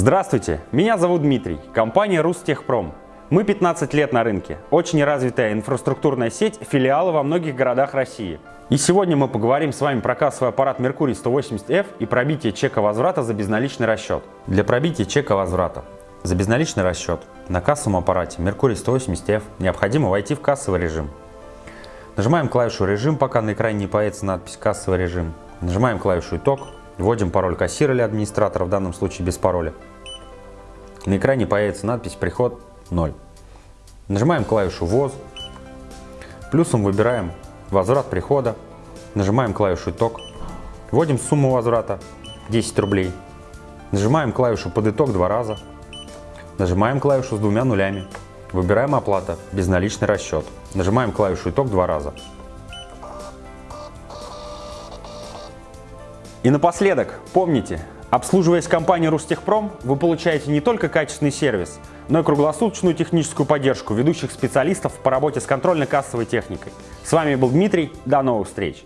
Здравствуйте, меня зовут Дмитрий, компания Рустехпром. Мы 15 лет на рынке, очень развитая инфраструктурная сеть, филиалы во многих городах России. И сегодня мы поговорим с вами про кассовый аппарат Mercury 180F и пробитие чека возврата за безналичный расчет. Для пробития чека возврата за безналичный расчет на кассовом аппарате Mercury 180F необходимо войти в кассовый режим. Нажимаем клавишу «Режим», пока на экране не появится надпись «Кассовый режим». Нажимаем клавишу «Итог», вводим пароль кассира или администратора, в данном случае без пароля. На экране появится надпись «Приход 0». Нажимаем клавишу «ВОЗ», плюсом выбираем «Возврат прихода», нажимаем клавишу «Итог», вводим сумму возврата 10 рублей, нажимаем клавишу «Под итог» два раза, нажимаем клавишу с двумя нулями, выбираем «Оплата», безналичный расчет, нажимаем клавишу «Итог» два раза. И напоследок, помните, обслуживаясь компанией Рустехпром, вы получаете не только качественный сервис, но и круглосуточную техническую поддержку ведущих специалистов по работе с контрольно-кассовой техникой. С вами был Дмитрий, до новых встреч!